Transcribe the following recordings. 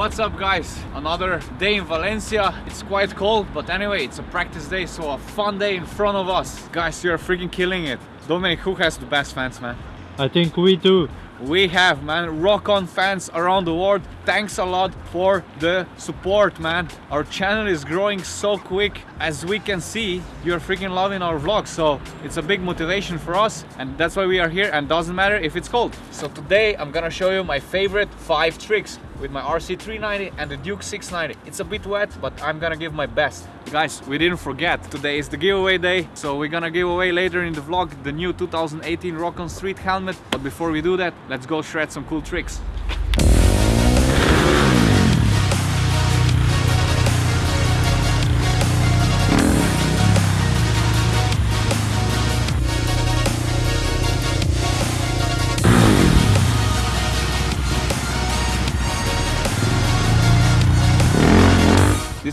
What's up guys? Another day in Valencia. It's quite cold, but anyway, it's a practice day, so a fun day in front of us. Guys, you're freaking killing it. Dominic, who has the best fans, man? I think we do. we have man rock on fans around the world thanks a lot for the support man our channel is growing so quick as we can see you're freaking loving our vlogs so it's a big motivation for us and that's why we are here and doesn't matter if it's cold so today i'm gonna show you my favorite five tricks with my RC390 and the Duke 690. It's a bit wet, but I'm gonna give my best. Guys, we didn't forget, today is the giveaway day, so we're gonna give away later in the vlog the new 2018 Rock on Street helmet. But before we do that, let's go shred some cool tricks.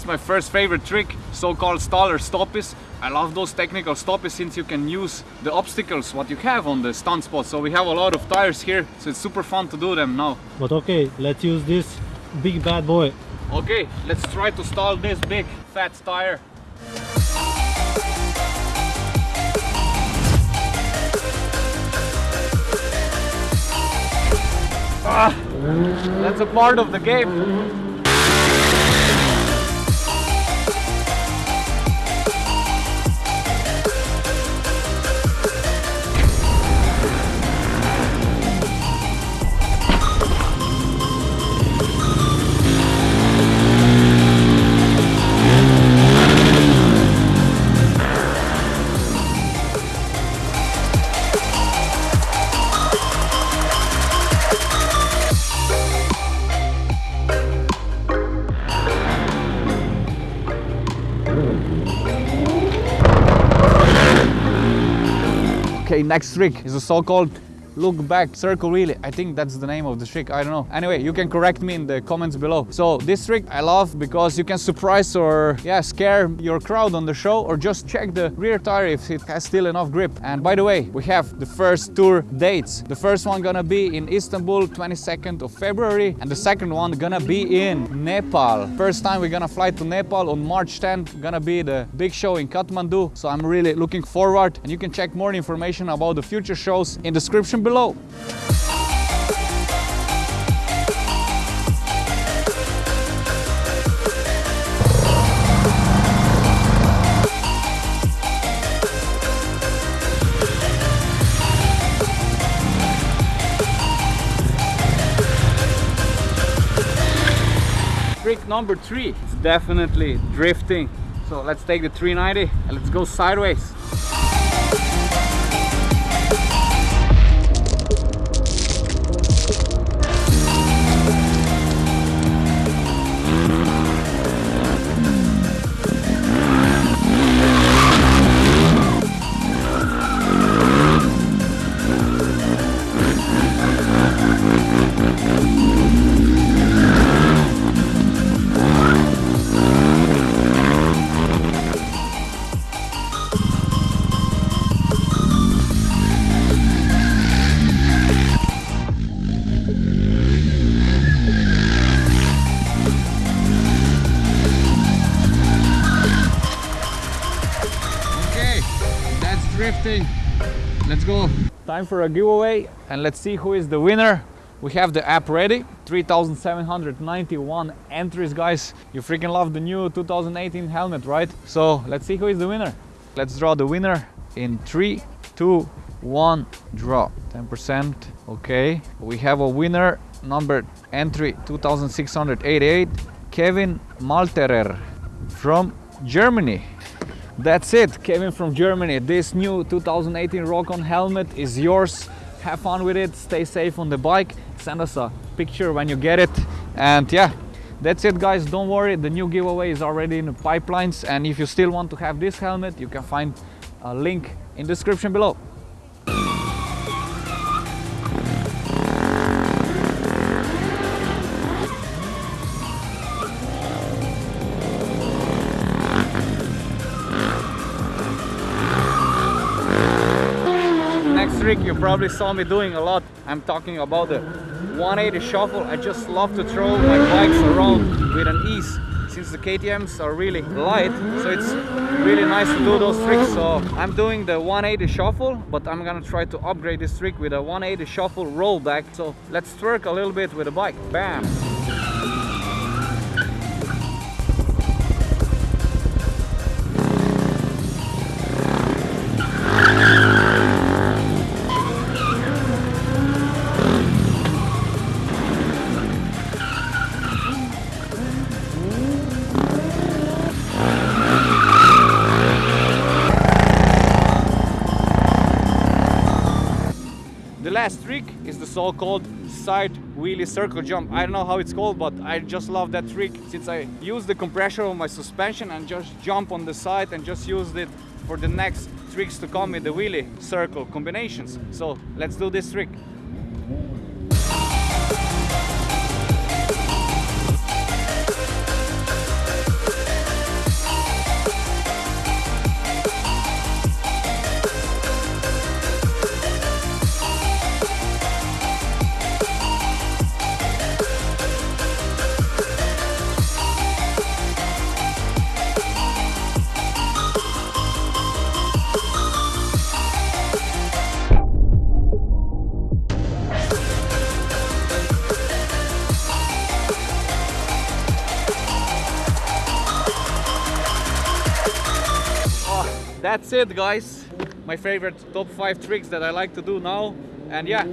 My first favorite trick, so-called staller stoppies. I love those technical stoppies since you can use the obstacles what you have on the stunt spot. So we have a lot of tires here, so it's super fun to do them now. But okay, let's use this big bad boy. Okay, let's try to stall this big fat tire. Ah, that's a part of the game. Next trick is a so-called look back circle really. I think that's the name of the trick. I don't know. Anyway you can correct me in the comments below. So this trick i love because you can surprise or yeah scare your crowd on the show or just check the rear tire if it has still enough grip. And by the way we have the first tour dates. The first one gonna be in istanbul 22nd of february and the second one gonna be in nepal. First time we're gonna fly to nepal on march 10th gonna be the big show in kathmandu. So i'm really looking forward and you can check more information about the future shows in description below. Trick number three is definitely drifting. So let's take the 390 and let's go sideways. That's. Let's go. Time for a giveaway and let's see who is the winner. We have the app ready. 3,791 entries, guys. You freaking love the new 2018 helmet, right? So let's see who is the winner. Let's draw the winner in three, two, one, draw. 10%. Okay. We have a winner, number entry 2688, Kevin Malterer from Germany. That's it, Kevin from Germany. This new 2018 Rock-On helmet is yours. Have fun with it, stay safe on the bike. Send us a picture when you get it. And yeah, that's it guys, don't worry, the new giveaway is already in the pipelines. And if you still want to have this helmet, you can find a link in description below. Trick you probably saw me doing a lot. I'm talking about the 180 shuffle. I just love to throw my bikes around with an ease since the KTMs are really light so it's really nice to do those tricks so I'm doing the 180 shuffle but I'm gonna try to upgrade this trick with a 180 shuffle rollback so let's twerk a little bit with the bike bam last trick is the so-called side wheelie circle jump. I don't know how it's called, but I just love that trick since I use the compression of my suspension and just jump on the side and just used it for the next tricks to come with the wheelie circle combinations. So let's do this trick. That's it guys. My favorite top five tricks that i like to do now. And yeah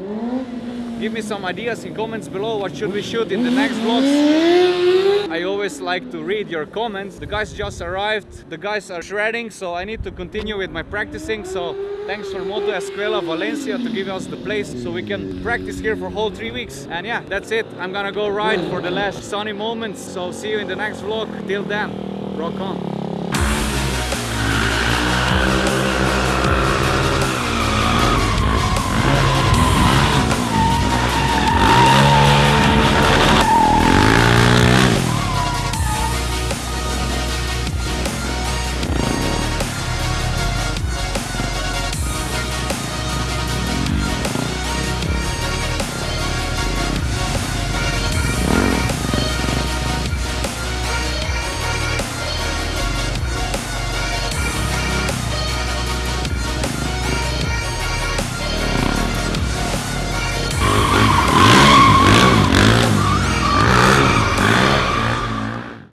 give me some ideas in comments below. What should we shoot in the next vlogs? I always like to read your comments. The guys just arrived. The guys are shredding so i need to continue with my practicing. So thanks for moto escuela valencia to give us the place so we can practice here for whole three weeks. And yeah that's it. I'm gonna go ride for the last sunny moments. So see you in the next vlog. Till then rock on